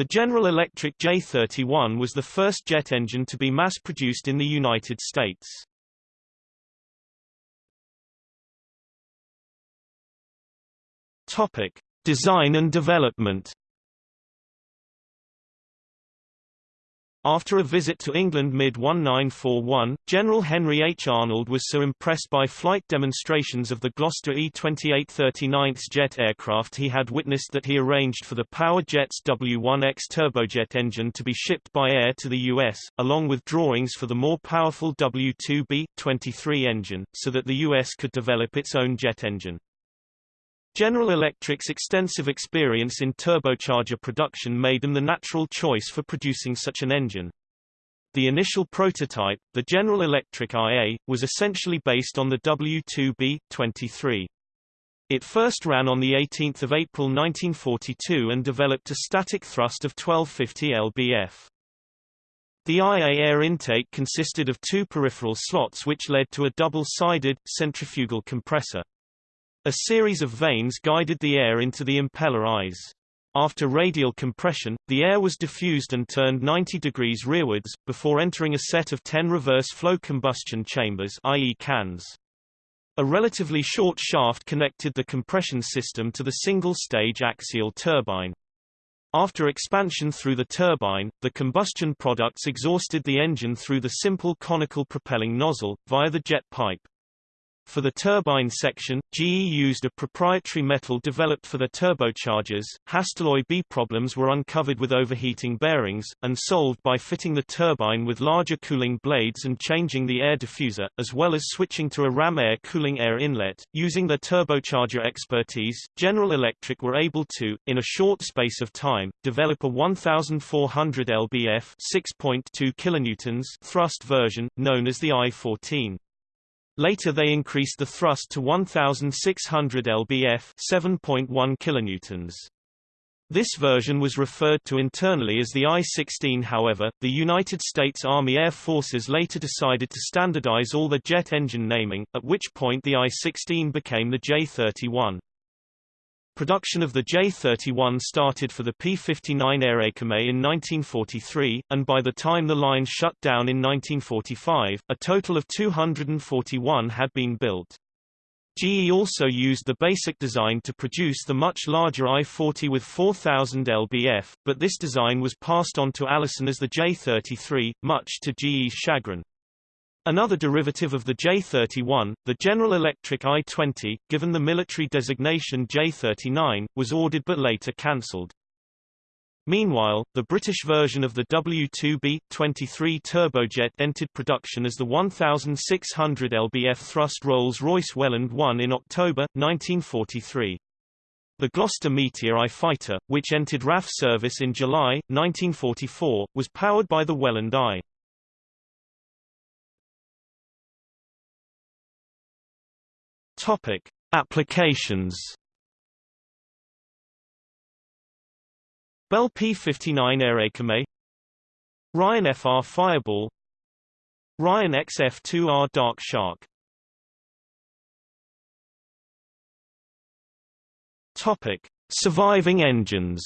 The General Electric J31 was the first jet engine to be mass-produced in the United States. Topic: Design and development. After a visit to England mid-1941, General Henry H. Arnold was so impressed by flight demonstrations of the Gloster E-28 39th jet aircraft he had witnessed that he arranged for the Power Jets W-1X turbojet engine to be shipped by air to the U.S., along with drawings for the more powerful W-2B-23 engine, so that the U.S. could develop its own jet engine. General Electric's extensive experience in turbocharger production made them the natural choice for producing such an engine. The initial prototype, the General Electric IA, was essentially based on the W2B-23. It first ran on 18 April 1942 and developed a static thrust of 1250 lbf. The IA air intake consisted of two peripheral slots which led to a double-sided, centrifugal compressor. A series of vanes guided the air into the impeller eyes. After radial compression, the air was diffused and turned 90 degrees rearwards, before entering a set of 10 reverse flow combustion chambers i.e. cans. A relatively short shaft connected the compression system to the single-stage axial turbine. After expansion through the turbine, the combustion products exhausted the engine through the simple conical propelling nozzle, via the jet pipe. For the turbine section, GE used a proprietary metal developed for the turbochargers. Hastelloy B problems were uncovered with overheating bearings, and solved by fitting the turbine with larger cooling blades and changing the air diffuser, as well as switching to a ram air cooling air inlet. Using their turbocharger expertise, General Electric were able to, in a short space of time, develop a 1400 lbf 6.2 kilonewtons thrust version, known as the I-14. Later they increased the thrust to 1,600 lbf 7.1 kilonewtons. This version was referred to internally as the I-16 however, the United States Army Air Forces later decided to standardize all the jet engine naming, at which point the I-16 became the J-31. Production of the J-31 started for the P-59 Airacomet in 1943, and by the time the line shut down in 1945, a total of 241 had been built. GE also used the basic design to produce the much larger I-40 with 4000 lbf, but this design was passed on to Allison as the J-33, much to GE's chagrin. Another derivative of the J-31, the General Electric I-20, given the military designation J-39, was ordered but later cancelled. Meanwhile, the British version of the W2B-23 turbojet entered production as the 1,600 lbf thrust Rolls-Royce Welland 1 in October, 1943. The Gloster Meteor I fighter, which entered RAF service in July, 1944, was powered by the Welland I. Topic: Applications. Bell P-59 Airacomet Ryan FR Fireball Ryan XF-2R Dark Shark Topic: Surviving engines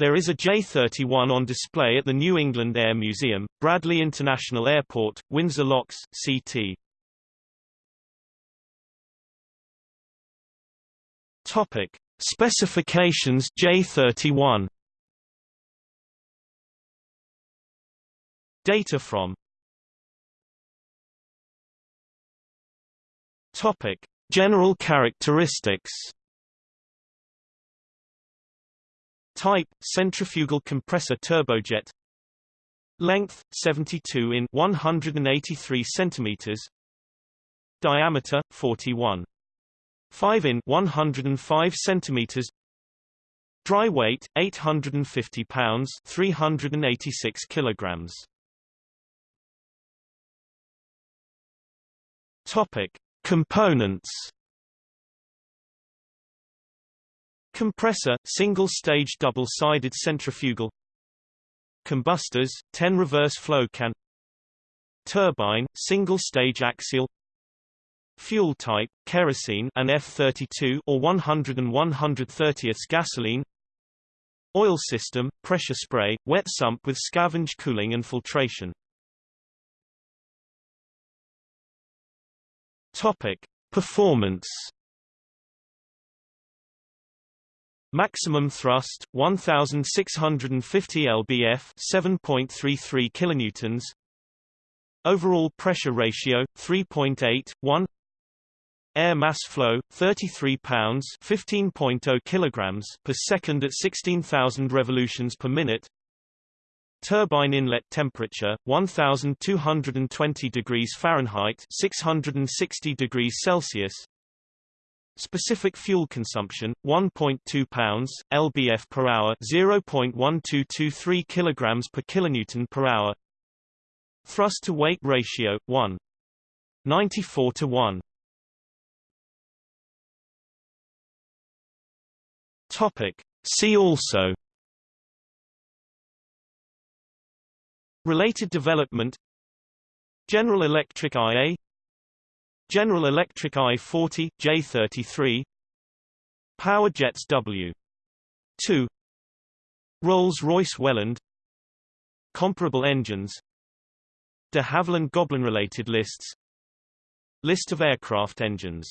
There is a J-31 on display at the New England Air Museum, Bradley International Airport, Windsor Locks, CT. Topic: Specifications J-31. Data from Topic: General characteristics Type: centrifugal compressor turbojet. Length: 72 in 183 centimeters. Diameter: 41. 5 in 105 centimeters. Dry weight: 850 pounds, 386 kilograms. Topic: Components. Compressor, single-stage double-sided centrifugal. Combustors, 10 reverse flow can. Turbine, single-stage axial. Fuel type, kerosene and F32 or 100 and 130th gasoline. Oil system, pressure spray, wet sump with scavenge cooling and filtration. Topic. Performance Maximum thrust 1650 lbf 7.33 kilonewtons. Overall pressure ratio 3.81 Air mass flow 33 pounds 15.0 kilograms per second at 16000 revolutions per minute. Turbine inlet temperature 1220 degrees Fahrenheit 660 degrees Celsius Specific fuel consumption 1.2 pounds lbf per hour 0.1223 kilograms per kilonewton per hour. Thrust to weight ratio 1 94 to 1 Topic. See also. Related development. General Electric IA General Electric I-40, J33 Power Jets W2 Rolls-Royce Welland. Comparable engines. De Havilland Goblin related lists. List of aircraft engines